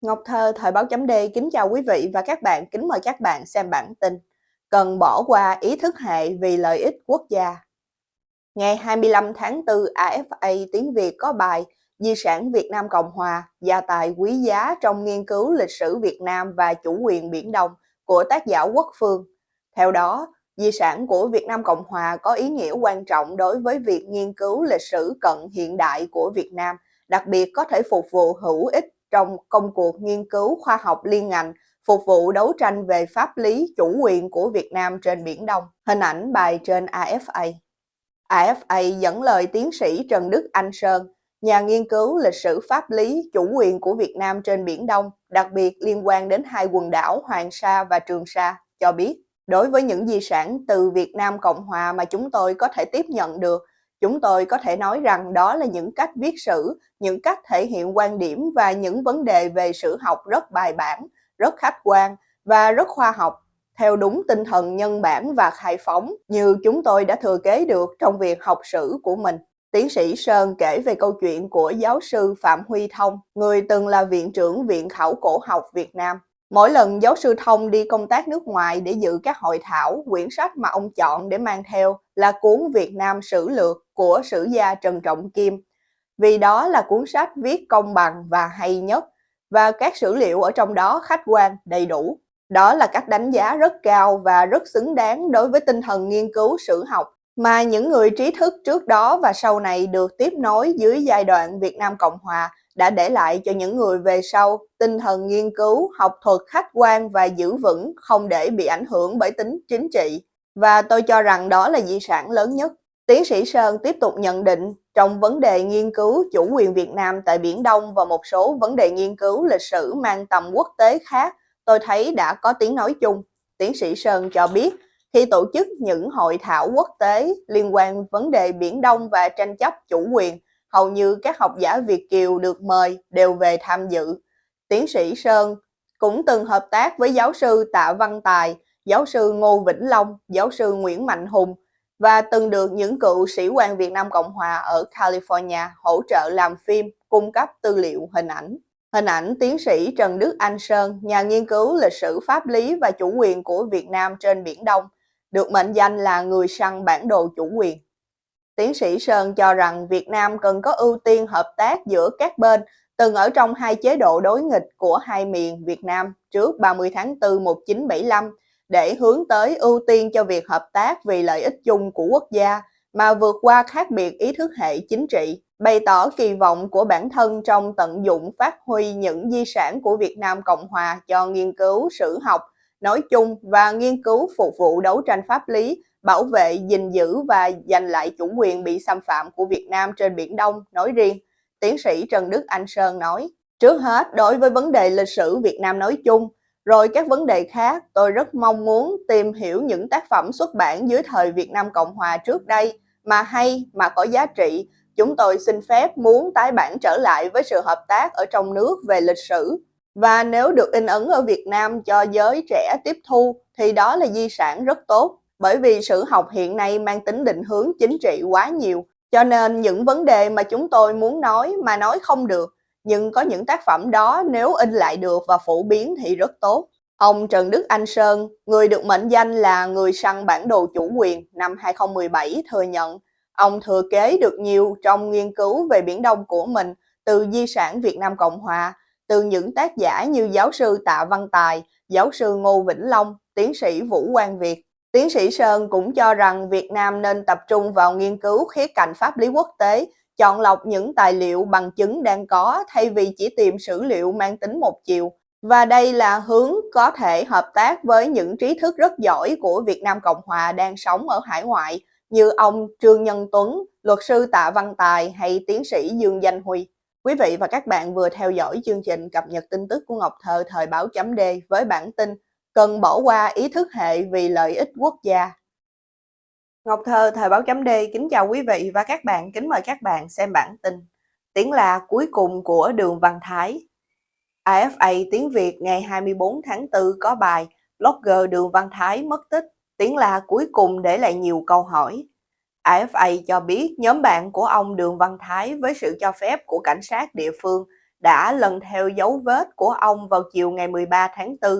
Ngọc Thơ, Thời báo chấm D kính chào quý vị và các bạn, kính mời các bạn xem bản tin. Cần bỏ qua ý thức hệ vì lợi ích quốc gia. Ngày 25 tháng 4, AFA tiếng Việt có bài Di sản Việt Nam Cộng Hòa, gia tài quý giá trong nghiên cứu lịch sử Việt Nam và chủ quyền Biển Đông của tác giả Quốc Phương. Theo đó, di sản của Việt Nam Cộng Hòa có ý nghĩa quan trọng đối với việc nghiên cứu lịch sử cận hiện đại của Việt Nam, đặc biệt có thể phục vụ hữu ích trong công cuộc nghiên cứu khoa học liên ngành phục vụ đấu tranh về pháp lý chủ quyền của Việt Nam trên Biển Đông. Hình ảnh bài trên AFA. AFA dẫn lời tiến sĩ Trần Đức Anh Sơn, nhà nghiên cứu lịch sử pháp lý chủ quyền của Việt Nam trên Biển Đông, đặc biệt liên quan đến hai quần đảo Hoàng Sa và Trường Sa, cho biết đối với những di sản từ Việt Nam Cộng Hòa mà chúng tôi có thể tiếp nhận được Chúng tôi có thể nói rằng đó là những cách viết sử, những cách thể hiện quan điểm và những vấn đề về sử học rất bài bản, rất khách quan và rất khoa học, theo đúng tinh thần nhân bản và khai phóng như chúng tôi đã thừa kế được trong việc học sử của mình. Tiến sĩ Sơn kể về câu chuyện của giáo sư Phạm Huy Thông, người từng là viện trưởng Viện Khảo cổ học Việt Nam. Mỗi lần giáo sư Thông đi công tác nước ngoài để dự các hội thảo, quyển sách mà ông chọn để mang theo là cuốn Việt Nam Sử Lược của sử gia Trần Trọng Kim. Vì đó là cuốn sách viết công bằng và hay nhất, và các sử liệu ở trong đó khách quan, đầy đủ. Đó là cách đánh giá rất cao và rất xứng đáng đối với tinh thần nghiên cứu sử học mà những người trí thức trước đó và sau này được tiếp nối dưới giai đoạn Việt Nam Cộng Hòa đã để lại cho những người về sau tinh thần nghiên cứu, học thuật khách quan và giữ vững không để bị ảnh hưởng bởi tính chính trị. Và tôi cho rằng đó là di sản lớn nhất. Tiến sĩ Sơn tiếp tục nhận định trong vấn đề nghiên cứu chủ quyền Việt Nam tại Biển Đông và một số vấn đề nghiên cứu lịch sử mang tầm quốc tế khác, tôi thấy đã có tiếng nói chung. Tiến sĩ Sơn cho biết, khi tổ chức những hội thảo quốc tế liên quan vấn đề Biển Đông và tranh chấp chủ quyền, hầu như các học giả Việt Kiều được mời đều về tham dự. Tiến sĩ Sơn cũng từng hợp tác với giáo sư Tạ Văn Tài, giáo sư Ngô Vĩnh Long, giáo sư Nguyễn Mạnh Hùng và từng được những cựu sĩ quan Việt Nam Cộng Hòa ở California hỗ trợ làm phim, cung cấp tư liệu hình ảnh. Hình ảnh tiến sĩ Trần Đức Anh Sơn, nhà nghiên cứu lịch sử pháp lý và chủ quyền của Việt Nam trên Biển Đông, được mệnh danh là người săn bản đồ chủ quyền. Tiến sĩ Sơn cho rằng Việt Nam cần có ưu tiên hợp tác giữa các bên từng ở trong hai chế độ đối nghịch của hai miền Việt Nam trước 30 tháng 4 1975 để hướng tới ưu tiên cho việc hợp tác vì lợi ích chung của quốc gia mà vượt qua khác biệt ý thức hệ chính trị, bày tỏ kỳ vọng của bản thân trong tận dụng phát huy những di sản của Việt Nam Cộng Hòa cho nghiên cứu sử học nói chung và nghiên cứu phục vụ đấu tranh pháp lý, bảo vệ, gìn giữ và giành lại chủ quyền bị xâm phạm của Việt Nam trên Biển Đông nói riêng. Tiến sĩ Trần Đức Anh Sơn nói, trước hết đối với vấn đề lịch sử Việt Nam nói chung, rồi các vấn đề khác, tôi rất mong muốn tìm hiểu những tác phẩm xuất bản dưới thời Việt Nam Cộng Hòa trước đây mà hay, mà có giá trị. Chúng tôi xin phép muốn tái bản trở lại với sự hợp tác ở trong nước về lịch sử. Và nếu được in ấn ở Việt Nam cho giới trẻ tiếp thu thì đó là di sản rất tốt. Bởi vì sử học hiện nay mang tính định hướng chính trị quá nhiều. Cho nên những vấn đề mà chúng tôi muốn nói mà nói không được nhưng có những tác phẩm đó nếu in lại được và phổ biến thì rất tốt. Ông Trần Đức Anh Sơn, người được mệnh danh là người săn bản đồ chủ quyền năm 2017 thừa nhận ông thừa kế được nhiều trong nghiên cứu về Biển Đông của mình từ di sản Việt Nam Cộng Hòa, từ những tác giả như giáo sư Tạ Văn Tài, giáo sư Ngô Vĩnh Long, tiến sĩ Vũ Quang Việt. Tiến sĩ Sơn cũng cho rằng Việt Nam nên tập trung vào nghiên cứu khía cạnh pháp lý quốc tế chọn lọc những tài liệu bằng chứng đang có thay vì chỉ tìm sử liệu mang tính một chiều. Và đây là hướng có thể hợp tác với những trí thức rất giỏi của Việt Nam Cộng Hòa đang sống ở hải ngoại như ông Trương Nhân Tuấn, luật sư Tạ Văn Tài hay tiến sĩ Dương Danh Huy. Quý vị và các bạn vừa theo dõi chương trình cập nhật tin tức của Ngọc Thơ thời báo chấm D với bản tin cần bỏ qua ý thức hệ vì lợi ích quốc gia. Ngọc Thơ, Thời báo chấm D kính chào quý vị và các bạn, kính mời các bạn xem bản tin. Tiếng là cuối cùng của Đường Văn Thái AFA tiếng Việt ngày 24 tháng 4 có bài Blogger Đường Văn Thái mất tích, tiếng là cuối cùng để lại nhiều câu hỏi. AFA cho biết nhóm bạn của ông Đường Văn Thái với sự cho phép của cảnh sát địa phương đã lần theo dấu vết của ông vào chiều ngày 13 tháng 4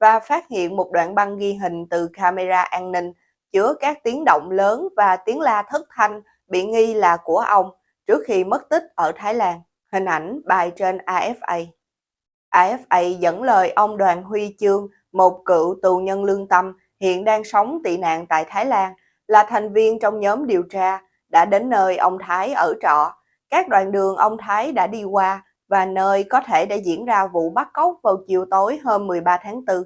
và phát hiện một đoạn băng ghi hình từ camera an ninh chứa các tiếng động lớn và tiếng la thất thanh bị nghi là của ông trước khi mất tích ở Thái Lan. Hình ảnh bài trên AFA. AFA dẫn lời ông Đoàn Huy Chương, một cựu tù nhân lương tâm hiện đang sống tị nạn tại Thái Lan, là thành viên trong nhóm điều tra, đã đến nơi ông Thái ở trọ. Các đoạn đường ông Thái đã đi qua và nơi có thể đã diễn ra vụ bắt cóc vào chiều tối hôm 13 tháng 4.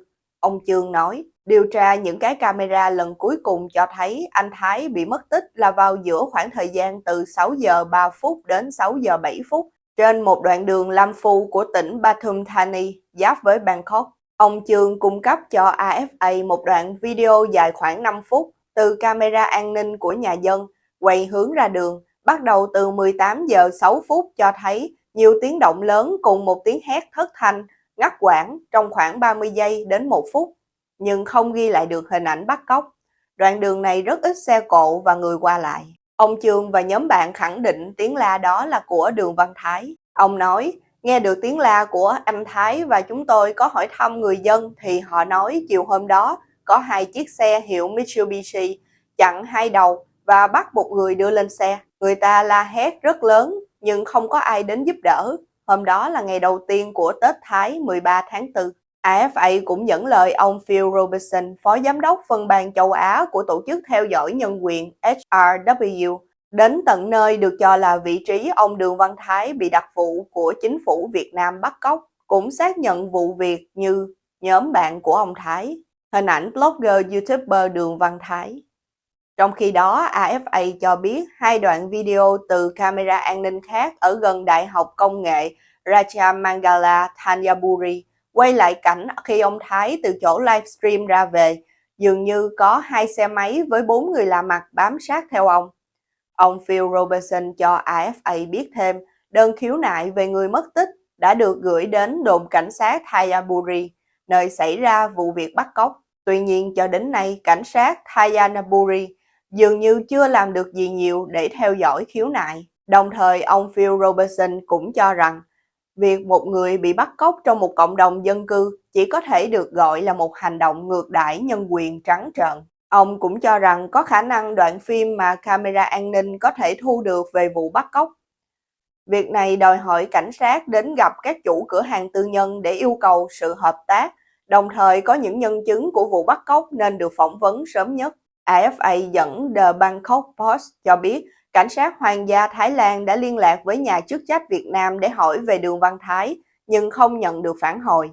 Ông Trương nói, điều tra những cái camera lần cuối cùng cho thấy anh Thái bị mất tích là vào giữa khoảng thời gian từ 6 giờ 3 phút đến 6 giờ 7 phút trên một đoạn đường Lam Phu của tỉnh Pathum Thani, giáp với Bangkok. Ông Trương cung cấp cho AFA một đoạn video dài khoảng 5 phút từ camera an ninh của nhà dân, quay hướng ra đường, bắt đầu từ 18 giờ 6 phút cho thấy nhiều tiếng động lớn cùng một tiếng hét thất thanh, ngắt quãng trong khoảng 30 giây đến 1 phút, nhưng không ghi lại được hình ảnh bắt cóc. Đoạn đường này rất ít xe cộ và người qua lại. Ông Trương và nhóm bạn khẳng định tiếng la đó là của Đường Văn Thái. Ông nói, nghe được tiếng la của anh Thái và chúng tôi có hỏi thăm người dân thì họ nói chiều hôm đó có hai chiếc xe hiệu Mitsubishi chặn hai đầu và bắt một người đưa lên xe. Người ta la hét rất lớn nhưng không có ai đến giúp đỡ. Hôm đó là ngày đầu tiên của Tết Thái 13 tháng 4. AFA cũng dẫn lời ông Phil Robertson, Phó Giám đốc phân ban châu Á của Tổ chức Theo dõi Nhân quyền HRW, đến tận nơi được cho là vị trí ông Đường Văn Thái bị đặc vụ của chính phủ Việt Nam bắt cóc, cũng xác nhận vụ việc như nhóm bạn của ông Thái. Hình ảnh blogger YouTuber Đường Văn Thái. Trong khi đó, AFA cho biết hai đoạn video từ camera an ninh khác ở gần Đại học Công nghệ Rajamangala Thanyaburi quay lại cảnh khi ông Thái từ chỗ livestream ra về, dường như có hai xe máy với bốn người lạ mặt bám sát theo ông. Ông Phil Robertson cho AFA biết thêm đơn khiếu nại về người mất tích đã được gửi đến đồn cảnh sát Thayaburi, nơi xảy ra vụ việc bắt cóc. Tuy nhiên cho đến nay, cảnh sát Thayanaburi dường như chưa làm được gì nhiều để theo dõi khiếu nại. Đồng thời, ông Phil Robertson cũng cho rằng việc một người bị bắt cóc trong một cộng đồng dân cư chỉ có thể được gọi là một hành động ngược đãi nhân quyền trắng trợn. Ông cũng cho rằng có khả năng đoạn phim mà camera an ninh có thể thu được về vụ bắt cóc. Việc này đòi hỏi cảnh sát đến gặp các chủ cửa hàng tư nhân để yêu cầu sự hợp tác, đồng thời có những nhân chứng của vụ bắt cóc nên được phỏng vấn sớm nhất. AFA dẫn The Bangkok Post cho biết cảnh sát Hoàng gia Thái Lan đã liên lạc với nhà chức trách Việt Nam để hỏi về đường Văn Thái, nhưng không nhận được phản hồi.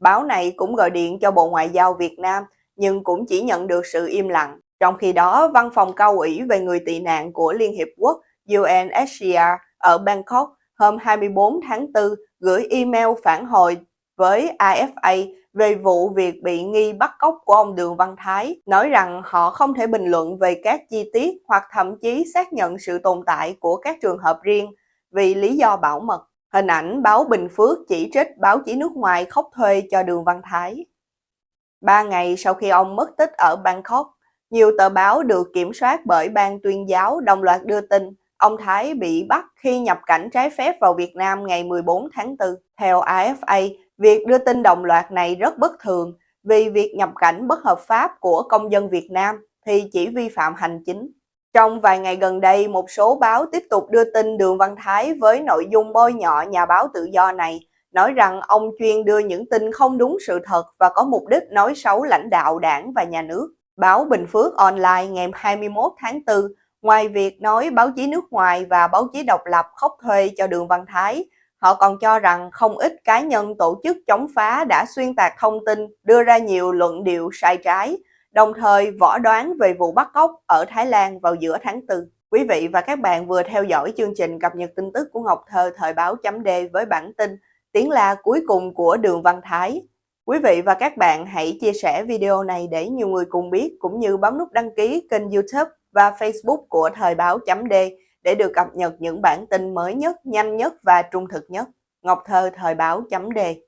Báo này cũng gọi điện cho Bộ Ngoại giao Việt Nam, nhưng cũng chỉ nhận được sự im lặng. Trong khi đó, Văn phòng cao ủy về người tị nạn của Liên Hiệp Quốc UNHCR ở Bangkok hôm 24 tháng 4 gửi email phản hồi với AFA về vụ việc bị nghi bắt cóc của ông Đường Văn Thái, nói rằng họ không thể bình luận về các chi tiết hoặc thậm chí xác nhận sự tồn tại của các trường hợp riêng vì lý do bảo mật. Hình ảnh báo Bình Phước chỉ trích báo chí nước ngoài khóc thuê cho Đường Văn Thái. Ba ngày sau khi ông mất tích ở Bangkok, nhiều tờ báo được kiểm soát bởi ban tuyên giáo đồng loạt đưa tin ông Thái bị bắt khi nhập cảnh trái phép vào Việt Nam ngày 14 tháng 4. Theo AFA, Việc đưa tin đồng loạt này rất bất thường vì việc nhập cảnh bất hợp pháp của công dân Việt Nam thì chỉ vi phạm hành chính. Trong vài ngày gần đây, một số báo tiếp tục đưa tin Đường Văn Thái với nội dung bôi nhọ nhà báo tự do này, nói rằng ông chuyên đưa những tin không đúng sự thật và có mục đích nói xấu lãnh đạo đảng và nhà nước. Báo Bình Phước Online ngày 21 tháng 4, ngoài việc nói báo chí nước ngoài và báo chí độc lập khóc thuê cho Đường Văn Thái, Họ còn cho rằng không ít cá nhân tổ chức chống phá đã xuyên tạc thông tin, đưa ra nhiều luận điệu sai trái, đồng thời võ đoán về vụ bắt cóc ở Thái Lan vào giữa tháng 4. Quý vị và các bạn vừa theo dõi chương trình cập nhật tin tức của Ngọc Thơ thời báo chấm với bản tin Tiếng la cuối cùng của Đường Văn Thái. Quý vị và các bạn hãy chia sẻ video này để nhiều người cùng biết cũng như bấm nút đăng ký kênh youtube và facebook của thời báo chấm để được cập nhật những bản tin mới nhất, nhanh nhất và trung thực nhất. Ngọc Thơ Thời báo chấm đề